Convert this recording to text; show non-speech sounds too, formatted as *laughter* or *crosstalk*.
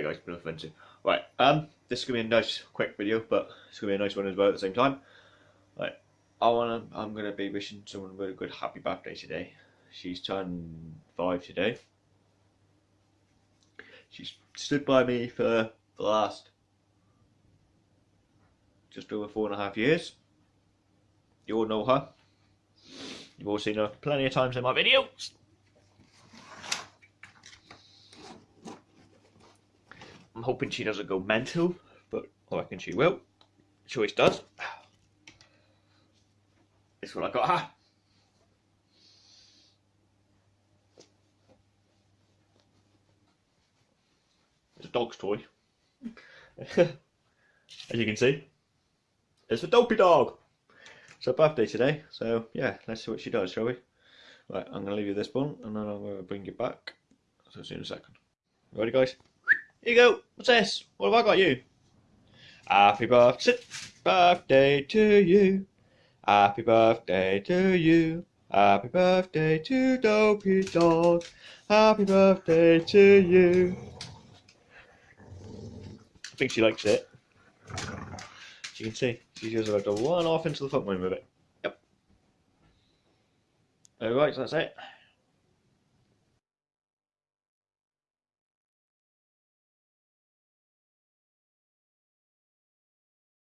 guys, no offensive. Right, um, this is gonna be a nice, quick video, but it's gonna be a nice one as well at the same time. Right, I wanna, I'm gonna be wishing someone a really good happy birthday today. She's turned five today. She's stood by me for the last just over four and a half years. You all know her. You've all seen her plenty of times in my videos. I'm hoping she doesn't go mental, but I reckon she will. She always does. This what I got her. It's a dog's toy. *laughs* As you can see, it's a dopey dog. It's her birthday today, so yeah, let's see what she does, shall we? Right, I'm going to leave you this one, and then I'm going to bring you back. So see you in a second. Ready, guys? Here you go. What's this? What have I got you? Happy birthday, birthday to you. Happy birthday to you. Happy birthday to Dopey Dog. Happy birthday to you. I think she likes it. As you can see, she's just about to run off into the footman with it. Yep. Alright, so that's it.